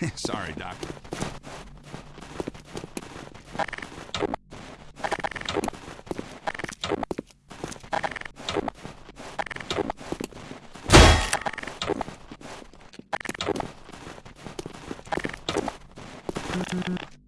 Sorry, Doc. Deleted.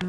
you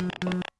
Thank you.